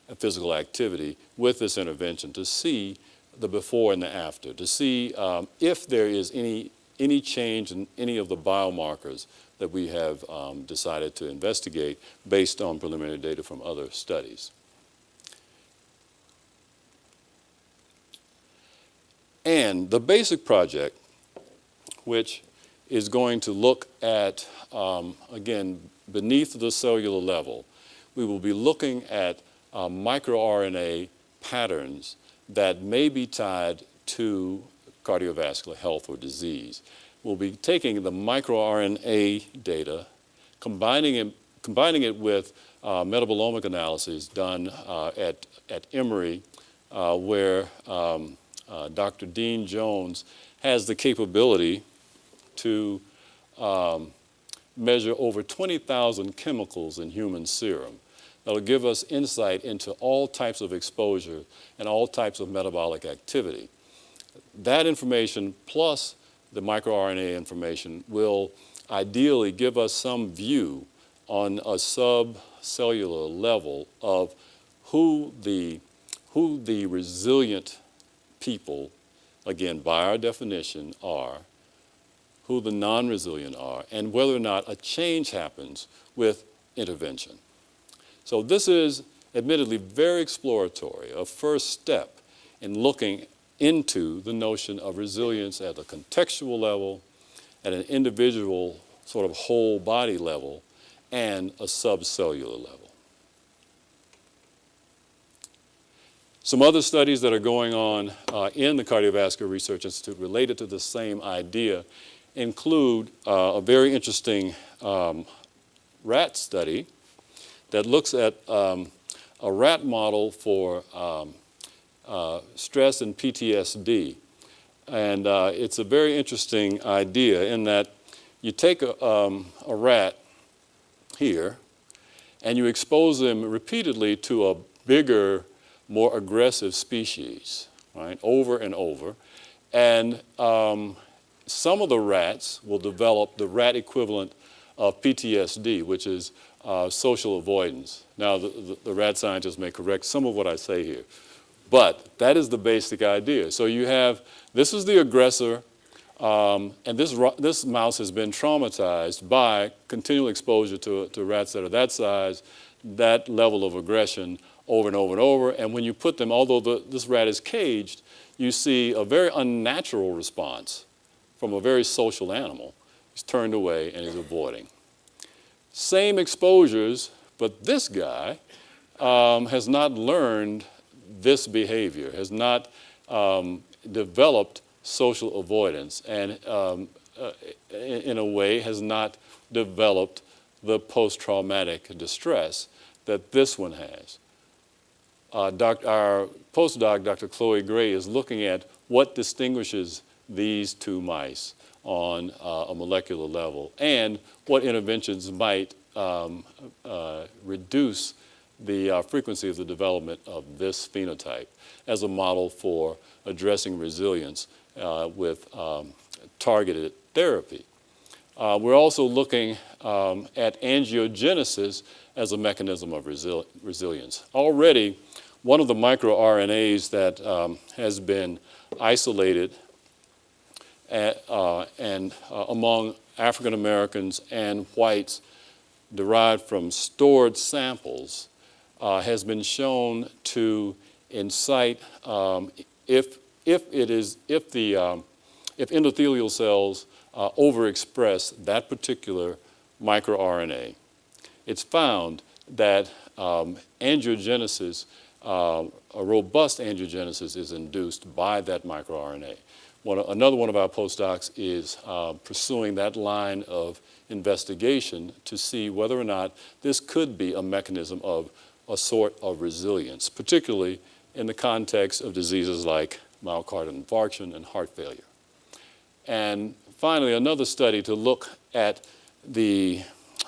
and physical activity with this intervention to see the before and the after, to see um, if there is any, any change in any of the biomarkers that we have um, decided to investigate based on preliminary data from other studies. And the basic project, which is going to look at, um, again, beneath the cellular level, we will be looking at uh, microRNA patterns that may be tied to cardiovascular health or disease. We'll be taking the microRNA data, combining it, combining it with uh, metabolomic analyses done uh, at, at Emory, uh, where um, uh, Dr. Dean Jones has the capability to um, measure over 20,000 chemicals in human serum. That'll give us insight into all types of exposure and all types of metabolic activity. That information plus the microRNA information will ideally give us some view on a subcellular level of who the, who the resilient people, again, by our definition, are, who the non-resilient are, and whether or not a change happens with intervention. So this is admittedly very exploratory, a first step in looking into the notion of resilience at a contextual level, at an individual sort of whole body level, and a subcellular level. Some other studies that are going on uh, in the Cardiovascular Research Institute related to the same idea include uh, a very interesting um, rat study that looks at um, a rat model for um, uh, stress and PTSD. And uh, it's a very interesting idea in that you take a, um, a rat here and you expose them repeatedly to a bigger more aggressive species, right, over and over. And um, some of the rats will develop the rat equivalent of PTSD, which is uh, social avoidance. Now, the, the, the, rat scientists may correct some of what I say here, but that is the basic idea. So you have, this is the aggressor, um, and this, this mouse has been traumatized by continual exposure to, to rats that are that size, that level of aggression, over and over and over. And when you put them, although the, this rat is caged, you see a very unnatural response from a very social animal. He's turned away and he's avoiding. Same exposures, but this guy um, has not learned this behavior, has not um, developed social avoidance, and um, uh, in, in a way has not developed the post-traumatic distress that this one has uh, doc, our postdoc, Dr. Chloe Gray, is looking at what distinguishes these two mice on uh, a molecular level and what interventions might um, uh, reduce the uh, frequency of the development of this phenotype as a model for addressing resilience uh, with um, targeted therapy. Uh, we're also looking um, at angiogenesis as a mechanism of resil resilience. Already, one of the microRNAs that um, has been isolated at, uh, and uh, among African Americans and whites derived from stored samples uh, has been shown to incite um, if, if it is, if the, um, if endothelial cells uh, overexpress that particular microRNA, it's found that um, angiogenesis, uh, a robust angiogenesis is induced by that microRNA. One, another one of our postdocs is uh, pursuing that line of investigation to see whether or not this could be a mechanism of a sort of resilience, particularly in the context of diseases like myocardial infarction and heart failure. And finally, another study to look at the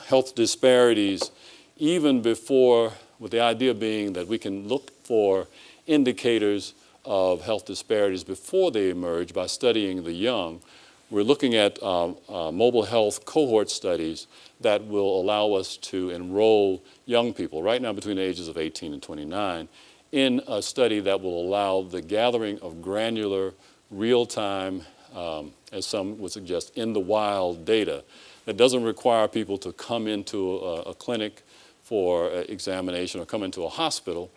health disparities even before, with the idea being that we can look for indicators of health disparities before they emerge by studying the young. We're looking at um, uh, mobile health cohort studies that will allow us to enroll young people, right now between the ages of 18 and 29, in a study that will allow the gathering of granular, real-time, um, as some would suggest, in the wild data that doesn't require people to come into a, a clinic for uh, examination or come into a hospital,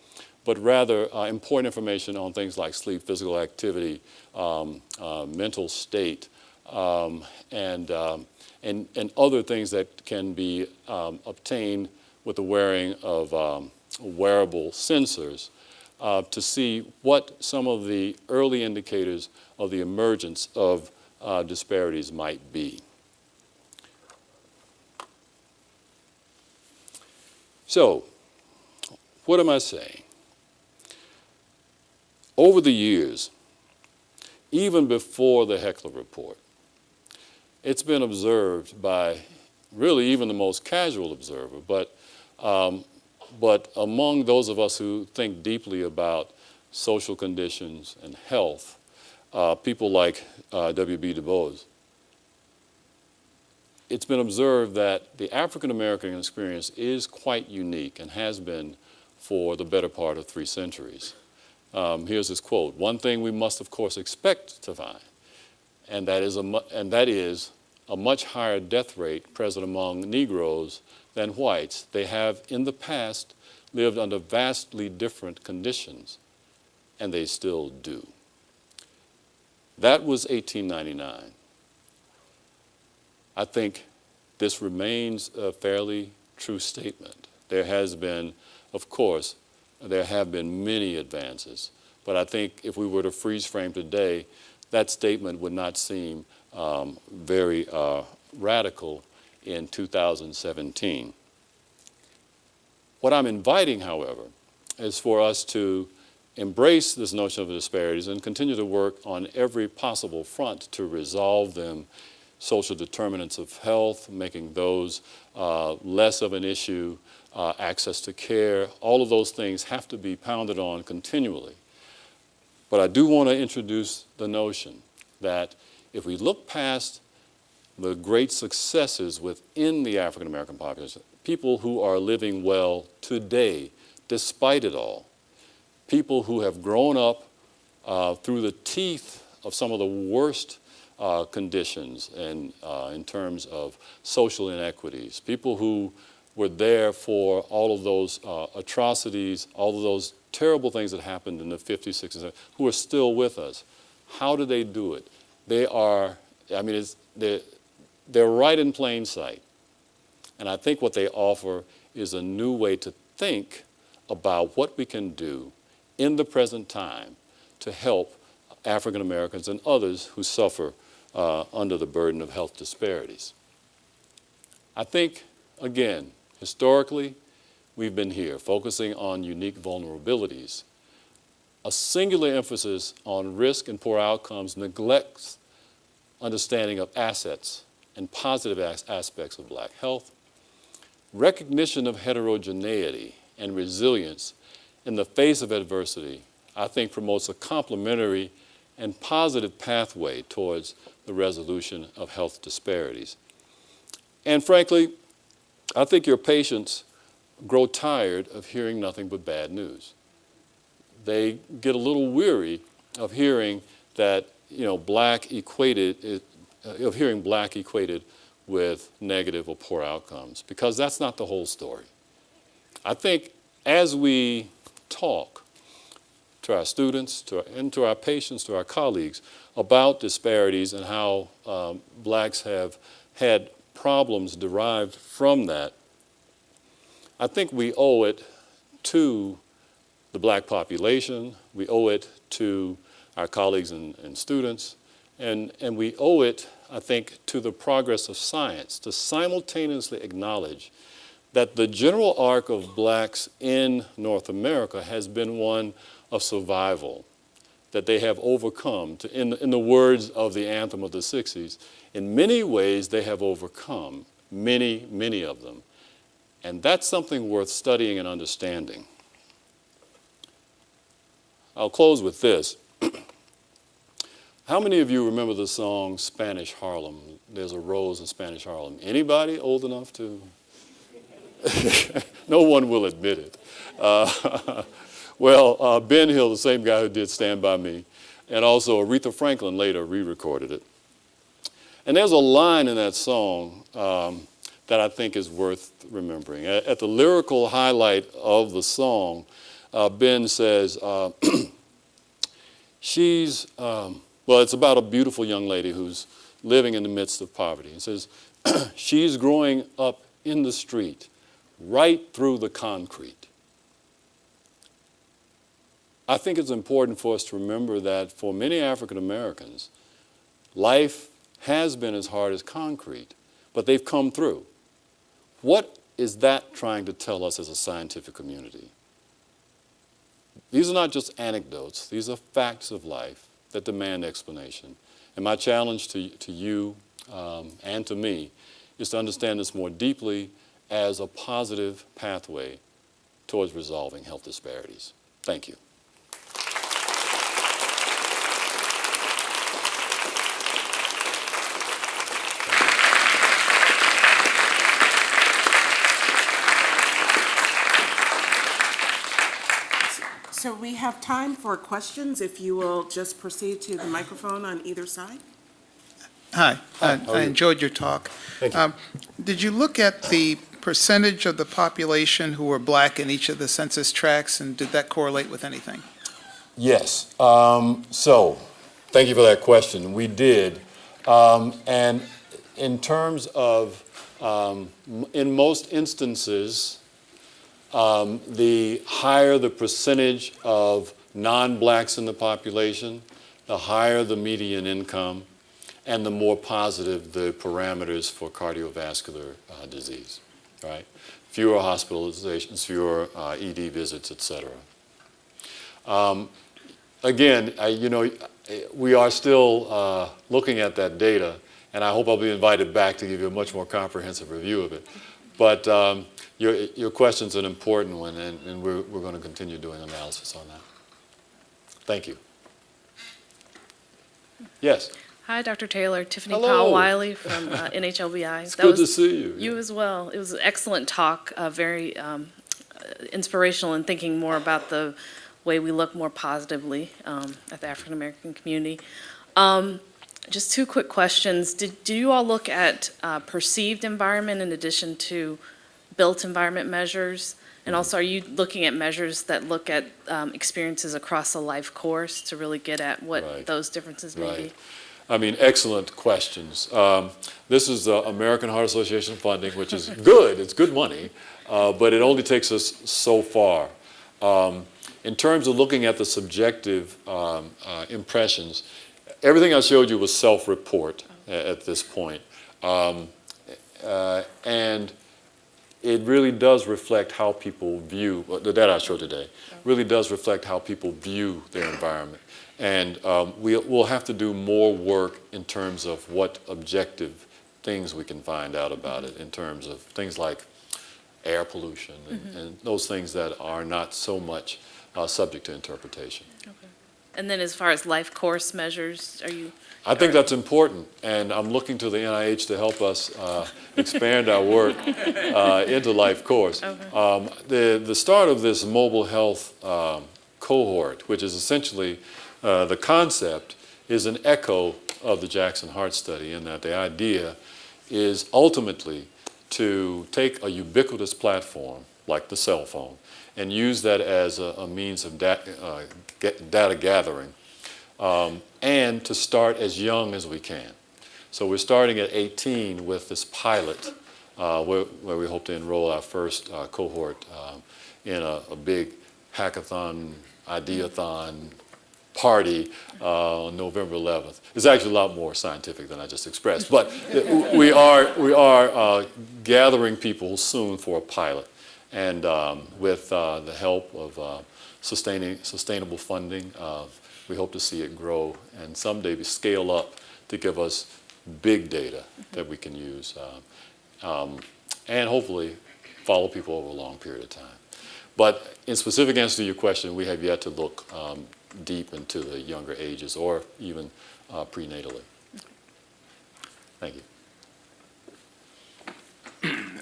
but rather uh, important information on things like sleep, physical activity, um, uh, mental state, um, and, um, and, and other things that can be um, obtained with the wearing of um, wearable sensors uh, to see what some of the early indicators of the emergence of uh, disparities might be. So, what am I saying? Over the years, even before the Heckler Report, it's been observed by really even the most casual observer, but, um, but among those of us who think deeply about social conditions and health, uh, people like uh, W.B. Du Bois, it's been observed that the African American experience is quite unique and has been for the better part of three centuries. Um, here's his quote, one thing we must of course expect to find, and that is a, and that is a much higher death rate present among Negroes than whites. They have in the past lived under vastly different conditions, and they still do. That was 1899. I think this remains a fairly true statement. There has been, of course, there have been many advances, but I think if we were to freeze frame today, that statement would not seem um, very uh, radical in 2017. What I'm inviting, however, is for us to embrace this notion of disparities and continue to work on every possible front to resolve them social determinants of health, making those uh, less of an issue, uh, access to care, all of those things have to be pounded on continually. But I do want to introduce the notion that if we look past the great successes within the African American population, people who are living well today, despite it all, people who have grown up uh, through the teeth of some of the worst uh, conditions and uh, in terms of social inequities, people who were there for all of those uh, atrocities, all of those terrible things that happened in the 50s, 60s, who are still with us. How do they do it? They are, I mean, they're, they're right in plain sight. And I think what they offer is a new way to think about what we can do in the present time to help African Americans and others who suffer uh, under the burden of health disparities. I think, again, historically, we've been here focusing on unique vulnerabilities. A singular emphasis on risk and poor outcomes neglects understanding of assets and positive as- aspects of black health, recognition of heterogeneity and resilience in the face of adversity, I think promotes a complementary and positive pathway towards the resolution of health disparities. And frankly, I think your patients grow tired of hearing nothing but bad news. They get a little weary of hearing that, you know, black equated, of hearing black equated with negative or poor outcomes, because that's not the whole story. I think as we talk to our students to our, and to our patients, to our colleagues about disparities and how um, blacks have had problems derived from that, I think we owe it to the black population, we owe it to our colleagues and, and students, and, and we owe it, I think, to the progress of science to simultaneously acknowledge that the general arc of blacks in North America has been one of survival, that they have overcome. To, in, in the words of the anthem of the 60s, in many ways they have overcome, many, many of them. And that's something worth studying and understanding. I'll close with this. [clears throat] How many of you remember the song Spanish Harlem? There's a rose in Spanish Harlem. Anybody old enough to? [laughs] no one will admit it. Uh, [laughs] well, uh, Ben Hill, the same guy who did Stand By Me, and also Aretha Franklin later re-recorded it. And there's a line in that song um, that I think is worth remembering. At, at the lyrical highlight of the song, uh, Ben says, uh, [clears throat] she's, um, well, it's about a beautiful young lady who's living in the midst of poverty. He says, [clears throat] she's growing up in the street, right through the concrete. I think it's important for us to remember that for many African Americans, life has been as hard as concrete, but they've come through. What is that trying to tell us as a scientific community? These are not just anecdotes, these are facts of life that demand explanation. And my challenge to, to you um, and to me is to understand this more deeply as a positive pathway towards resolving health disparities. Thank you. So we have time for questions, if you will just proceed to the microphone on either side. Hi, I I enjoyed your talk. Thank you. Um, Did you look at the percentage of the population who were black in each of the census tracts, and did that correlate with anything? Yes. Um, so, thank you for that question. We did. Um, and in terms of, um, in most instances, um, the higher the percentage of non-blacks in the population, the higher the median income, and the more positive the parameters for cardiovascular uh, disease, right? Fewer hospitalizations, fewer uh, ED visits, et cetera. Um, again, I, you know, we are still uh, looking at that data, and I hope I'll be invited back to give you a much more comprehensive review of it. But um, your, your question's an important one, and, and we're, we're going to continue doing analysis on that. Thank you. Yes, Hi, Dr. Taylor. Tiffany Hello. Powell Wiley from uh, [laughs] NHLBI. it's That good was- to see you. You as well. It was an excellent talk, uh, very um, inspirational in thinking more about the way we look more positively um, at the African American community. Um, Just two quick questions. Did, do you all look at uh, perceived environment in addition to built environment measures? Mm-hmm. And also, are you looking at measures that look at um, experiences across a life course to really get at Right. what those differences may be? I mean, excellent questions. Um, this is the American Heart Association funding, which is [laughs] good. It's good money, uh, but it only takes us so far. Um, in terms of looking at the subjective um, uh, impressions, everything I showed you was self-report at this point. Um, uh, and it really does reflect how people view, uh, the data I showed today, really does reflect how people view their environment. And um, we, we'll have to do more work in terms of what objective things we can find out about it, in terms of things like air pollution and, and those things that are not so much uh, subject to interpretation. And then as far as life course measures, are you, I think that's important, and I'm looking to the NIH to help us uh, expand our work uh, into life course. Um, the, the start of this mobile health um, cohort, which is essentially uh, the concept, is an echo of the Jackson Heart Study in that the idea is ultimately to take a ubiquitous platform like the cell phone and use that as a, a means of da uh, get data gathering um, and to start as young as we can. So we're starting at 18 with this pilot uh, where, where we hope to enroll our first uh, cohort um, in a, a big hackathon, ideathon party uh, on November 11th. It's actually a lot more scientific than I just expressed, but [laughs] we are, we are uh, gathering people soon for a pilot. And um, with uh, the help of uh, sustaining, sustainable funding, uh, we hope to see it grow and someday scale up to give us big data that we can use uh, um, and hopefully follow people over a long period of time. But in specific answer to your question, we have yet to look um, deep into the younger ages or even uh, prenatally. Thank you.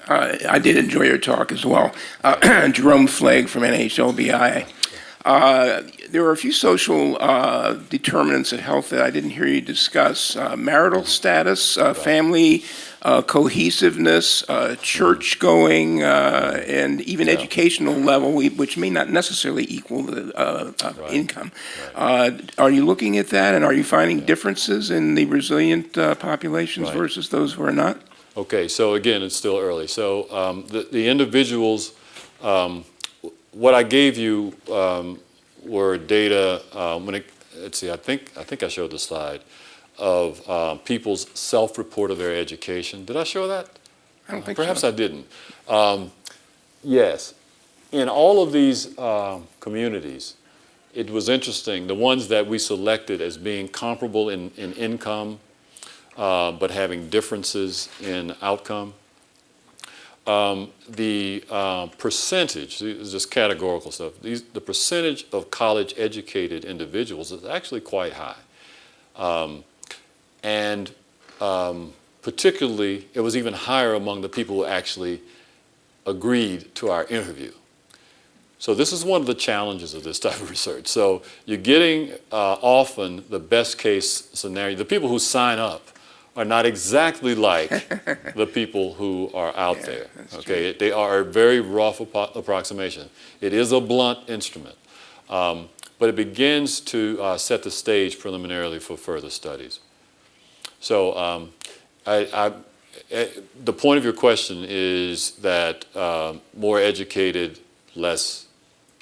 Uh, I did enjoy your talk as well. Uh, [clears throat] Jerome Flagg from NHLBI. Uh, There are a few social uh, determinants of health that I didn't hear you discuss. Uh, Marital status, uh, family uh, cohesiveness, uh, church-going, uh, and even Yeah. educational level, which may not necessarily equal the uh, uh, Right. income. Uh, Are you looking at that, and are you finding differences in the resilient uh, populations Right. versus those who are not? Okay, so again, it's still early. So um, the, the individuals, um, what I gave you um, were data, um, when it, let's see, I think, I think I showed the slide of um, people's self-report of their education. Did I show that? I don't think Perhaps so. I didn't. Um, yes, in all of these um, communities, it was interesting, the ones that we selected as being comparable in, in income, uh, but having differences in outcome. Um, the uh, percentage, this is just categorical stuff, these, the percentage of college-educated individuals is actually quite high. Um, and um, particularly, it was even higher among the people who actually agreed to our interview. So this is one of the challenges of this [laughs] type of research. So you're getting uh, often the best case scenario. The people who sign up are not exactly like [laughs] the people who are out Yeah, there. Okay, they are a very rough appro- approximation. It is a blunt instrument, um, but it begins to uh, set the stage preliminarily for further studies. So um, I, I, eh, the point of your question is that um, more educated, less,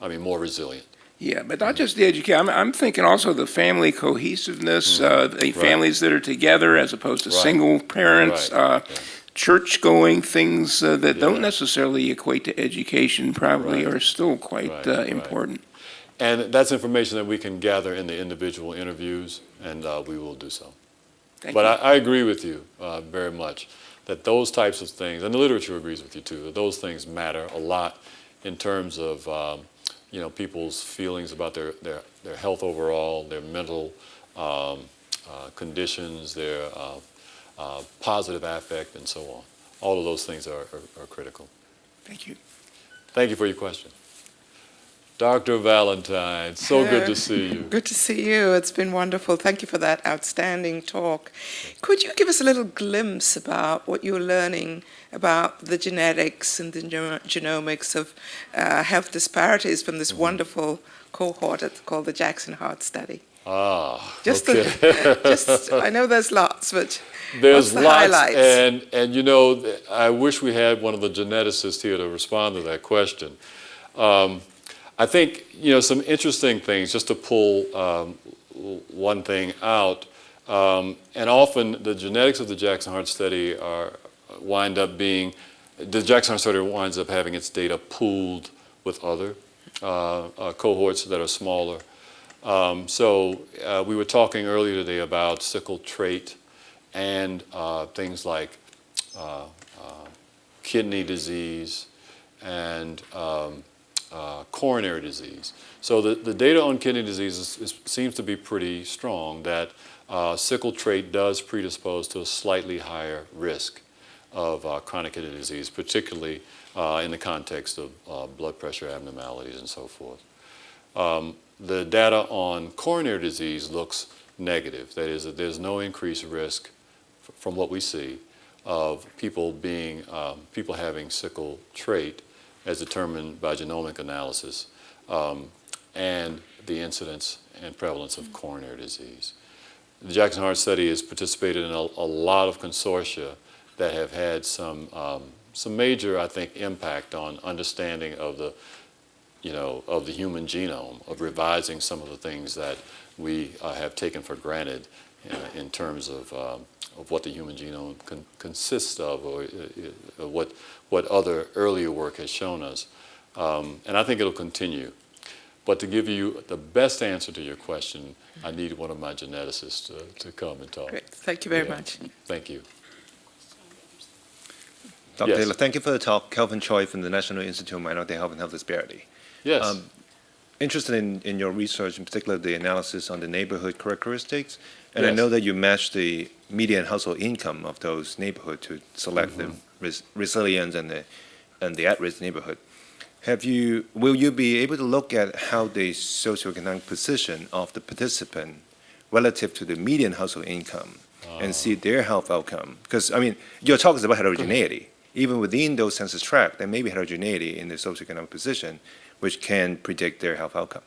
I mean, more resilient. Yeah, but not just the education. I'm, I'm thinking also the family cohesiveness, uh, the families that are together as opposed to. Right. single parents, Right. uh, church-going things uh, that Yeah. don't necessarily equate to education probably Right. are still quite Right, uh, right. important. And that's information that we can gather in the individual interviews, and uh, we will do so. Thank But you. I, I agree with you uh, very much that those types of things, and the literature agrees with you too, that those things matter a lot in terms of um, you know people's feelings about their, their, their health overall, their mental um, uh, conditions, their uh, uh, positive affect, and so on. All of those things are, are, are critical. Thank you. Thank you for your question. Dr. Valantine, so good to see you. Good to see you. It's been wonderful. Thank you for that outstanding talk. Could you give us a little glimpse about what you're learning about the genetics and the genomics of uh, health disparities from this wonderful cohort that's called the Jackson Heart Study? Ah, Just, okay. the, [laughs] just I know there's lots, but There's the lots, highlights? and and you know, I wish we had one of the geneticists here to respond to that question. Um, I think you know some interesting things. Just to pull um, one thing out, um, and often the genetics of the Jackson Heart Study are wind up being the Jackson Heart Study winds up having its data pooled with other uh, uh, cohorts that are smaller. Um, so uh, we were talking earlier today about sickle trait and uh, things like uh, uh, kidney disease and um, uh, coronary disease. So the, the data on kidney disease is, is, seems to be pretty strong that uh, sickle trait does predispose to a slightly higher risk of uh, chronic kidney disease, particularly uh, in the context of uh, blood pressure abnormalities and so forth. Um, the data on coronary disease looks negative. That is, that there's no increased risk from what we see of people being, um, people having sickle trait as determined by genomic analysis um, and the incidence and prevalence of coronary disease. The Jackson Heart Study has participated in a, a lot of consortia that have had some, um, some major, I think, impact on understanding of the, you know, of the human genome, of revising some of the things that we uh, have taken for granted uh, in terms of, um, of what the human genome con consists of or uh, uh, what, what other earlier work has shown us. Um, and I think it'll continue. But to give you the best answer to your question, I need one of my geneticists to, to come and talk. Great, thank you very Yeah. much. Thank you. Dr. Yes. Taylor, thank you for the talk. Kelvin Choi from the National Institute of Minority Health and Health Disparity. Yes. Um, Interested in, in your research, in particular the analysis on the neighborhood characteristics. And I know that you matched the median household income of those neighborhoods to select the Mm-hmm. res- resilient and the, and the at-risk neighborhood. Have you, will you be able to look at how the socioeconomic position of the participant relative to the median household income and see their health outcome? Because, I mean, your talk is about heterogeneity. Even within those census tracts, there may be heterogeneity in the socioeconomic position, which can predict their health outcome.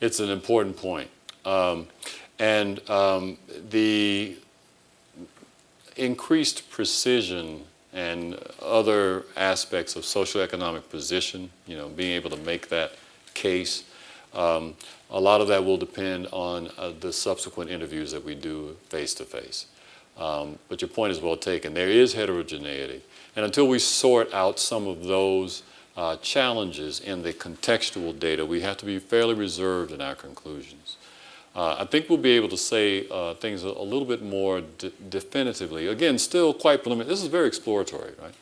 It's an important point. Um, and um, the increased precision and other aspects of socioeconomic position, you know, being able to make that case, um, a lot of that will depend on uh, the subsequent interviews that we do face to face. Um, But your point is well taken. There is heterogeneity. And until we sort out some of those uh, challenges in the contextual data, we have to be fairly reserved in our conclusions. Uh, I think we'll be able to say uh, things a, a little bit more de- definitively. Again, still quite preliminary. This is very exploratory, right?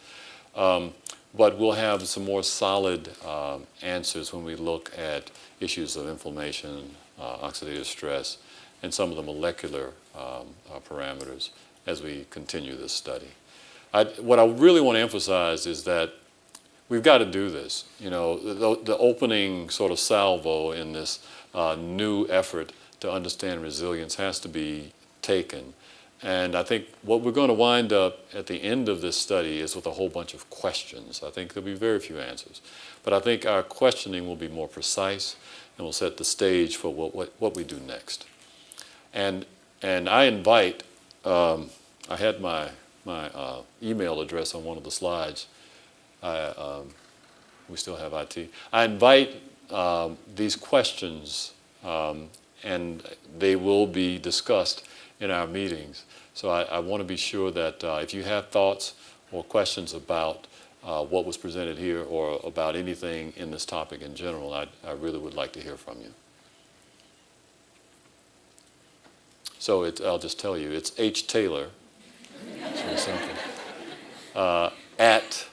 Um, but we'll have some more solid um, answers when we look at issues of inflammation, uh, oxidative stress, and some of the molecular um, uh, parameters as we continue this study. I, what I really want to emphasize is that we've got to do this. You know, the, the opening sort of salvo in this uh, new effort to understand resilience has to be taken. And I think what we're going to wind up at the end of this study is with a whole bunch of questions. I think there'll be very few answers. But I think our questioning will be more precise and will set the stage for what, what, what we do next. And, and I invite, um, I had my, my uh, email address on one of the slides. I, um, we still have IT. I invite um, these questions, um, and they will be discussed in our meetings. So I, I want to be sure that uh, if you have thoughts or questions about uh, what was presented here or about anything in this topic in general, I, I really would like to hear from you. So it, I'll just tell you, it's H. Taylor, [laughs] uh, at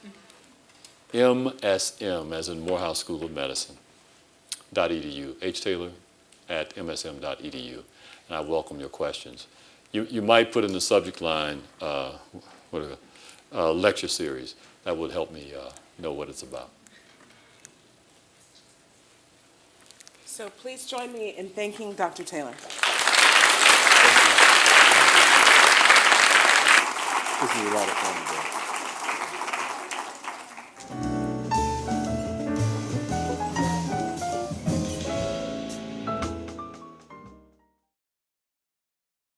MSM, as in Morehouse School of Medicine, dot edu, H. Taylor at msm.edu. And I welcome your questions. You, you might put in the subject line, uh, what is it, uh, lecture series. That would help me uh, know what it's about. So please join me in thanking Dr. Taylor. This is a lot of fun today.